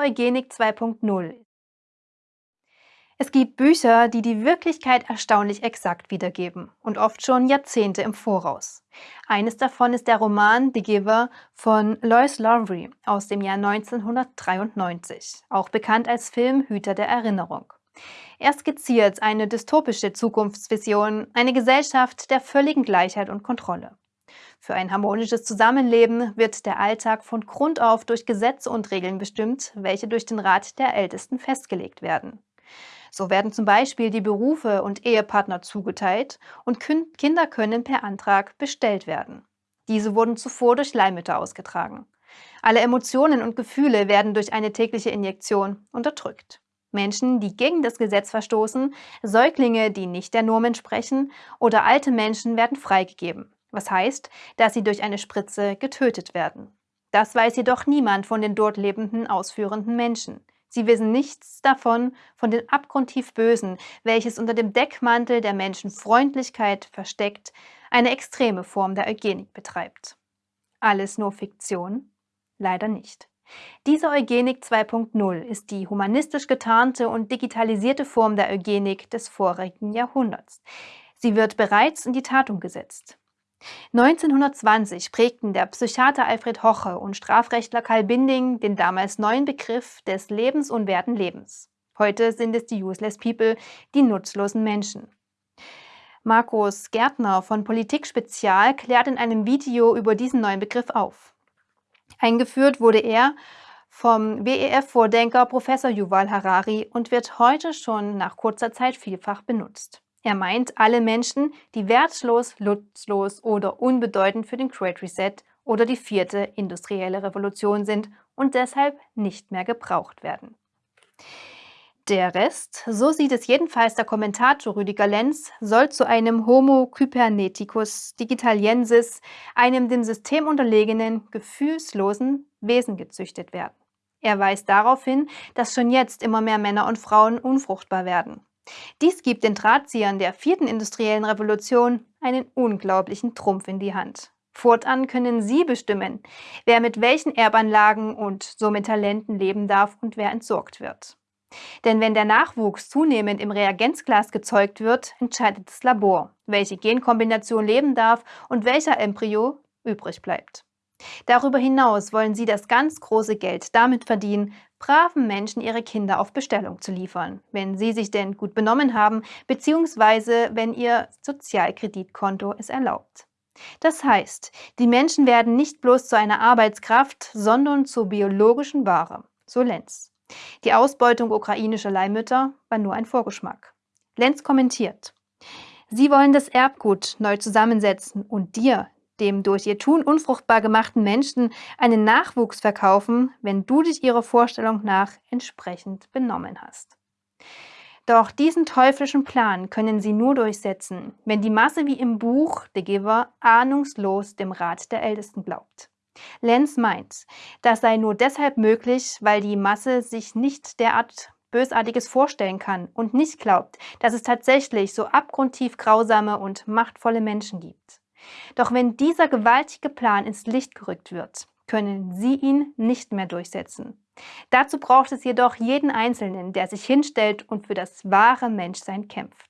Eugenik 2.0 Es gibt Bücher, die die Wirklichkeit erstaunlich exakt wiedergeben und oft schon Jahrzehnte im Voraus. Eines davon ist der Roman The Giver von Lois Lowry aus dem Jahr 1993, auch bekannt als Film Hüter der Erinnerung. Er skizziert eine dystopische Zukunftsvision, eine Gesellschaft der völligen Gleichheit und Kontrolle. Für ein harmonisches Zusammenleben wird der Alltag von Grund auf durch Gesetze und Regeln bestimmt, welche durch den Rat der Ältesten festgelegt werden. So werden zum Beispiel die Berufe und Ehepartner zugeteilt und Kinder können per Antrag bestellt werden. Diese wurden zuvor durch Leihmütter ausgetragen. Alle Emotionen und Gefühle werden durch eine tägliche Injektion unterdrückt. Menschen, die gegen das Gesetz verstoßen, Säuglinge, die nicht der Norm entsprechen oder alte Menschen werden freigegeben was heißt, dass sie durch eine Spritze getötet werden. Das weiß jedoch niemand von den dort lebenden ausführenden Menschen. Sie wissen nichts davon, von den abgrundtief Bösen, welches unter dem Deckmantel der Menschenfreundlichkeit versteckt, eine extreme Form der Eugenik betreibt. Alles nur Fiktion? Leider nicht. Diese Eugenik 2.0 ist die humanistisch getarnte und digitalisierte Form der Eugenik des vorigen Jahrhunderts. Sie wird bereits in die Tat umgesetzt. 1920 prägten der Psychiater Alfred Hoche und Strafrechtler Karl Binding den damals neuen Begriff des lebensunwerten Lebens. Heute sind es die Useless People, die nutzlosen Menschen. Markus Gärtner von Politik Spezial klärt in einem Video über diesen neuen Begriff auf. Eingeführt wurde er vom WEF-Vordenker Professor Yuval Harari und wird heute schon nach kurzer Zeit vielfach benutzt. Er meint alle Menschen, die wertlos, nutzlos oder unbedeutend für den Great Reset oder die vierte industrielle Revolution sind und deshalb nicht mehr gebraucht werden. Der Rest, so sieht es jedenfalls der Kommentator Rüdiger Lenz, soll zu einem Homo Kyberneticus Digitaliensis, einem dem System unterlegenen, gefühlslosen Wesen gezüchtet werden. Er weist darauf hin, dass schon jetzt immer mehr Männer und Frauen unfruchtbar werden. Dies gibt den Drahtziehern der vierten industriellen Revolution einen unglaublichen Trumpf in die Hand. Fortan können Sie bestimmen, wer mit welchen Erbanlagen und somit Talenten leben darf und wer entsorgt wird. Denn wenn der Nachwuchs zunehmend im Reagenzglas gezeugt wird, entscheidet das Labor, welche Genkombination leben darf und welcher Embryo übrig bleibt. Darüber hinaus wollen sie das ganz große Geld damit verdienen, braven Menschen ihre Kinder auf Bestellung zu liefern, wenn sie sich denn gut benommen haben, beziehungsweise wenn ihr Sozialkreditkonto es erlaubt. Das heißt, die Menschen werden nicht bloß zu einer Arbeitskraft, sondern zur biologischen Ware, so Lenz. Die Ausbeutung ukrainischer Leihmütter war nur ein Vorgeschmack. Lenz kommentiert, Sie wollen das Erbgut neu zusammensetzen und dir, dem durch ihr Tun unfruchtbar gemachten Menschen einen Nachwuchs verkaufen, wenn du dich ihrer Vorstellung nach entsprechend benommen hast. Doch diesen teuflischen Plan können sie nur durchsetzen, wenn die Masse wie im Buch The Giver ahnungslos dem Rat der Ältesten glaubt. Lenz meint, das sei nur deshalb möglich, weil die Masse sich nicht derart Bösartiges vorstellen kann und nicht glaubt, dass es tatsächlich so abgrundtief grausame und machtvolle Menschen gibt. Doch wenn dieser gewaltige Plan ins Licht gerückt wird, können Sie ihn nicht mehr durchsetzen. Dazu braucht es jedoch jeden Einzelnen, der sich hinstellt und für das wahre Menschsein kämpft.